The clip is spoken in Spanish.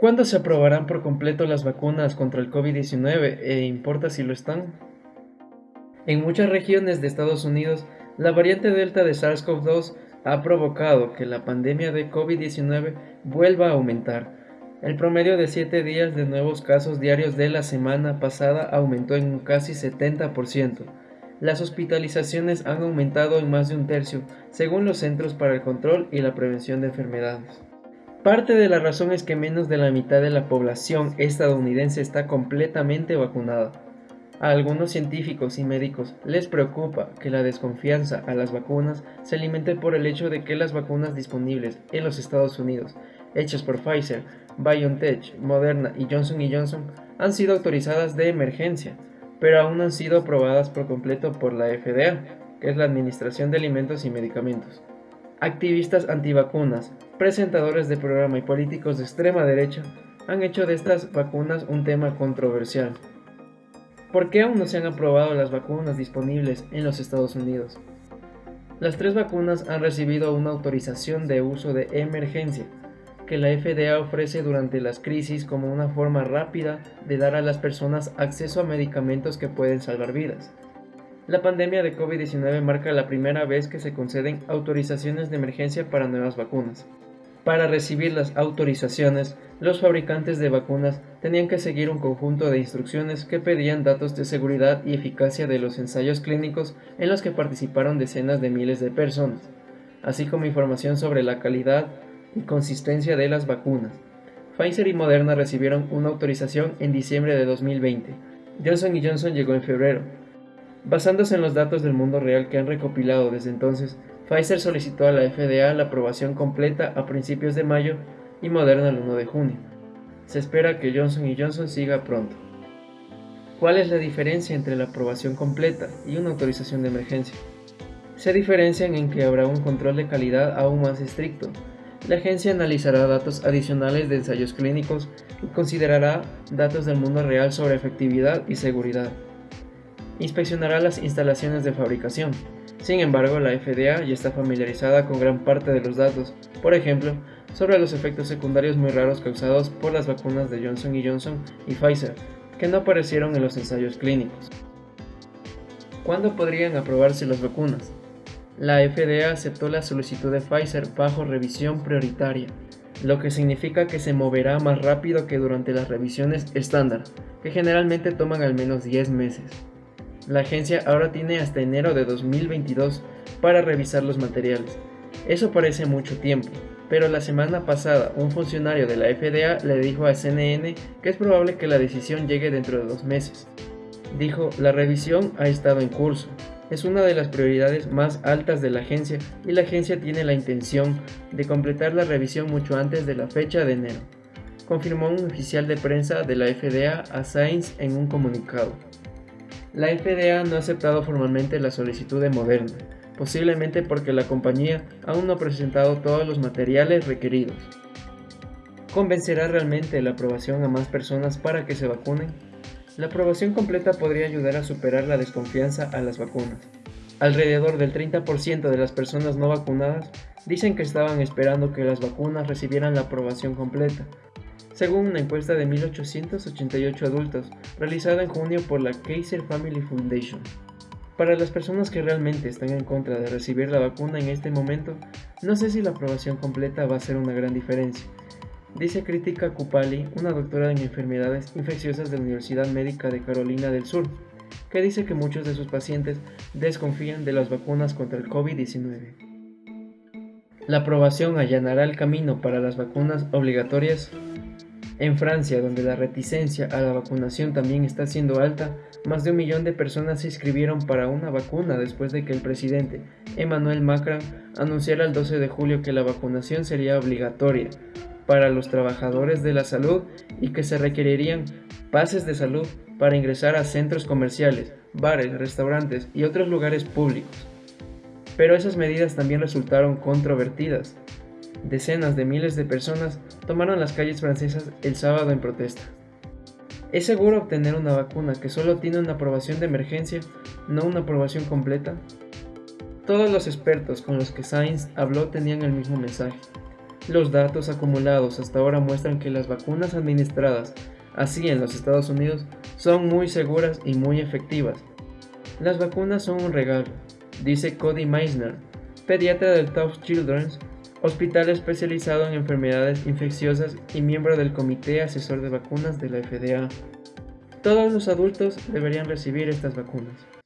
¿Cuándo se aprobarán por completo las vacunas contra el COVID-19 e importa si lo están? En muchas regiones de Estados Unidos, la variante Delta de SARS-CoV-2 ha provocado que la pandemia de COVID-19 vuelva a aumentar. El promedio de 7 días de nuevos casos diarios de la semana pasada aumentó en casi 70%. Las hospitalizaciones han aumentado en más de un tercio, según los Centros para el Control y la Prevención de Enfermedades. Parte de la razón es que menos de la mitad de la población estadounidense está completamente vacunada. A algunos científicos y médicos les preocupa que la desconfianza a las vacunas se alimente por el hecho de que las vacunas disponibles en los Estados Unidos, hechas por Pfizer, BioNTech, Moderna y Johnson Johnson, han sido autorizadas de emergencia, pero aún no han sido aprobadas por completo por la FDA, que es la Administración de Alimentos y Medicamentos. Activistas antivacunas, presentadores de programa y políticos de extrema derecha han hecho de estas vacunas un tema controversial. ¿Por qué aún no se han aprobado las vacunas disponibles en los Estados Unidos? Las tres vacunas han recibido una autorización de uso de emergencia que la FDA ofrece durante las crisis como una forma rápida de dar a las personas acceso a medicamentos que pueden salvar vidas. La pandemia de COVID-19 marca la primera vez que se conceden autorizaciones de emergencia para nuevas vacunas. Para recibir las autorizaciones, los fabricantes de vacunas tenían que seguir un conjunto de instrucciones que pedían datos de seguridad y eficacia de los ensayos clínicos en los que participaron decenas de miles de personas, así como información sobre la calidad y consistencia de las vacunas. Pfizer y Moderna recibieron una autorización en diciembre de 2020. Johnson Johnson llegó en febrero, Basándose en los datos del mundo real que han recopilado desde entonces, Pfizer solicitó a la FDA la aprobación completa a principios de mayo y Moderna el 1 de junio. Se espera que Johnson Johnson siga pronto. ¿Cuál es la diferencia entre la aprobación completa y una autorización de emergencia? Se diferencian en que habrá un control de calidad aún más estricto. La agencia analizará datos adicionales de ensayos clínicos y considerará datos del mundo real sobre efectividad y seguridad inspeccionará las instalaciones de fabricación. Sin embargo, la FDA ya está familiarizada con gran parte de los datos, por ejemplo, sobre los efectos secundarios muy raros causados por las vacunas de Johnson Johnson y Pfizer, que no aparecieron en los ensayos clínicos. ¿Cuándo podrían aprobarse las vacunas? La FDA aceptó la solicitud de Pfizer bajo revisión prioritaria, lo que significa que se moverá más rápido que durante las revisiones estándar, que generalmente toman al menos 10 meses. La agencia ahora tiene hasta enero de 2022 para revisar los materiales. Eso parece mucho tiempo, pero la semana pasada un funcionario de la FDA le dijo a CNN que es probable que la decisión llegue dentro de dos meses. Dijo, la revisión ha estado en curso, es una de las prioridades más altas de la agencia y la agencia tiene la intención de completar la revisión mucho antes de la fecha de enero, confirmó un oficial de prensa de la FDA a Science en un comunicado. La FDA no ha aceptado formalmente la solicitud de Moderna, posiblemente porque la compañía aún no ha presentado todos los materiales requeridos. ¿Convencerá realmente la aprobación a más personas para que se vacunen? La aprobación completa podría ayudar a superar la desconfianza a las vacunas. Alrededor del 30% de las personas no vacunadas dicen que estaban esperando que las vacunas recibieran la aprobación completa, según una encuesta de 1.888 adultos realizada en junio por la Kaiser Family Foundation. Para las personas que realmente están en contra de recibir la vacuna en este momento, no sé si la aprobación completa va a ser una gran diferencia. Dice Crítica Kupali, una doctora en enfermedades infecciosas de la Universidad Médica de Carolina del Sur, que dice que muchos de sus pacientes desconfían de las vacunas contra el COVID-19. La aprobación allanará el camino para las vacunas obligatorias en Francia, donde la reticencia a la vacunación también está siendo alta, más de un millón de personas se inscribieron para una vacuna después de que el presidente Emmanuel Macron anunciara el 12 de julio que la vacunación sería obligatoria para los trabajadores de la salud y que se requerirían pases de salud para ingresar a centros comerciales, bares, restaurantes y otros lugares públicos. Pero esas medidas también resultaron controvertidas, Decenas de miles de personas tomaron las calles francesas el sábado en protesta. ¿Es seguro obtener una vacuna que solo tiene una aprobación de emergencia, no una aprobación completa? Todos los expertos con los que Sainz habló tenían el mismo mensaje. Los datos acumulados hasta ahora muestran que las vacunas administradas así en los Estados Unidos son muy seguras y muy efectivas. Las vacunas son un regalo, dice Cody Meisner, pediatra del Tufts Children's, hospital especializado en enfermedades infecciosas y miembro del Comité Asesor de Vacunas de la FDA. Todos los adultos deberían recibir estas vacunas.